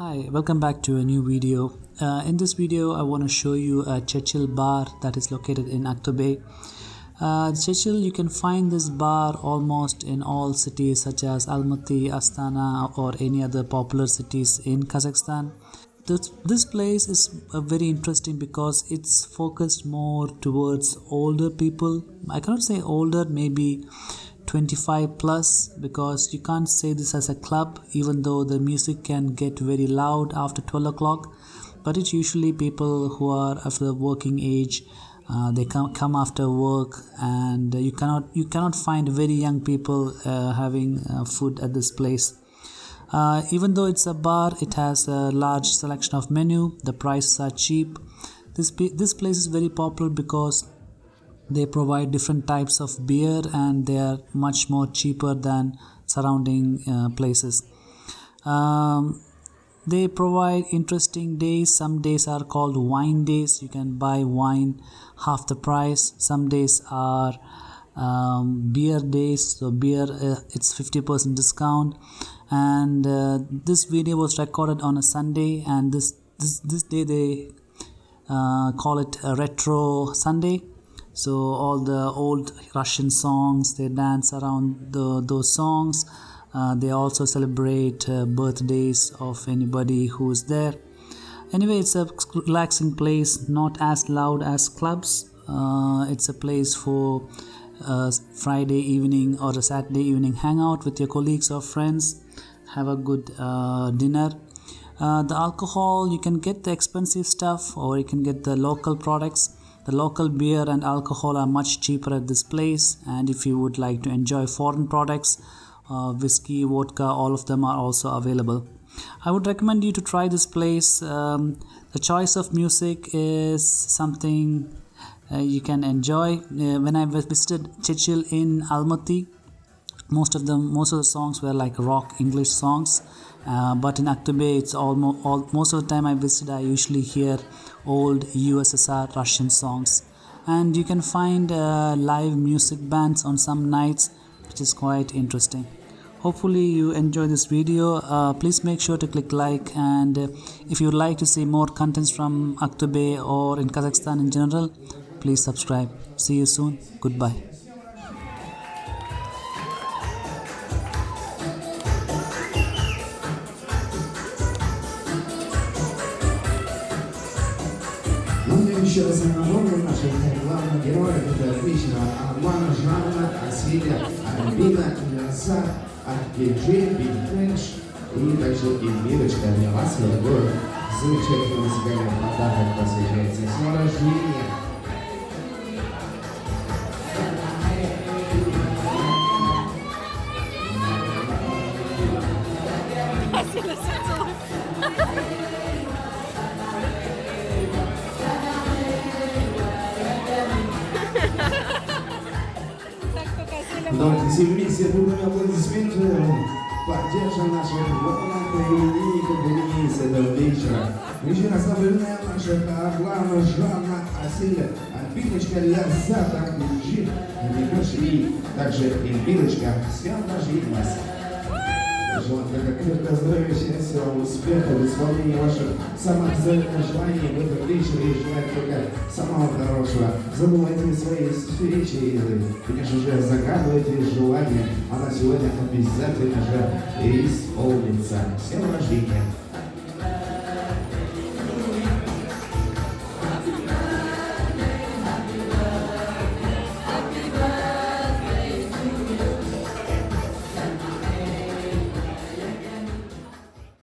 Hi, welcome back to a new video. Uh, in this video, I want to show you a Churchill bar that is located in Aktobe. Uh, Churchill, you can find this bar almost in all cities such as Almaty, Astana or any other popular cities in Kazakhstan. This, this place is uh, very interesting because it's focused more towards older people. I cannot say older, maybe 25 plus because you can't say this as a club even though the music can get very loud after 12 o'clock. But it's usually people who are of the working age uh, they come come after work and you cannot you cannot find very young people uh, having uh, food at this place. Uh, even though it's a bar it has a large selection of menu. The prices are cheap. This this place is very popular because they provide different types of beer and they are much more cheaper than surrounding uh, places. Um, they provide interesting days. Some days are called wine days. You can buy wine half the price. Some days are um, beer days. So beer uh, it's 50% discount. And uh, this video was recorded on a sunday and this this, this day they uh, call it a retro sunday so all the old russian songs they dance around the, those songs. Uh, they also celebrate uh, birthdays of anybody who's there. Anyway it's a relaxing place not as loud as clubs. Uh, it's a place for a friday evening or a saturday evening hangout with your colleagues or friends. Have a good uh, dinner. Uh, the alcohol you can get the expensive stuff or you can get the local products the local beer and alcohol are much cheaper at this place and if you would like to enjoy foreign products uh, whiskey vodka all of them are also available. I would recommend you to try this place. Um, the choice of music is something uh, you can enjoy. Uh, when i visited Churchill in almaty most of them most of the songs were like rock english songs uh, but in Aktobe it's almost all, most of the time I visit I usually hear old USSR Russian songs. And you can find uh, live music bands on some nights which is quite interesting. Hopefully you enjoy this video. Uh, please make sure to click like and if you would like to see more contents from Aktobe or in Kazakhstan in general please subscribe. See you soon. Goodbye еще раз напомню наших главных героев. Это отличного Армана Жанна, Асилия, Альбина, Мирса, Аркеджи, Бигфренш и также Эльмирочка для вас, дорогой, замечательный музыкальный подарок посвящается с рождения. Спасибо, Давайте все вместе бурными аплодисментами поддержим наших волонтеров и именинников Денис этого вечера. Еще раз напоминаем наших Арлана, Жанна, Асиля, Альбиночка, Лязата, Куджи, Никаш и также Эльбиночка. С кем даже вас. Желаю крепкого здоровья, счастья, успеха в исполнении ваших самых заветных желаний в этом вечере и желаю только самого хорошего. Забывайте свои встречи и, конечно же, загадывайте желания. Она сегодня обязательно же исполнится. Днем рождения!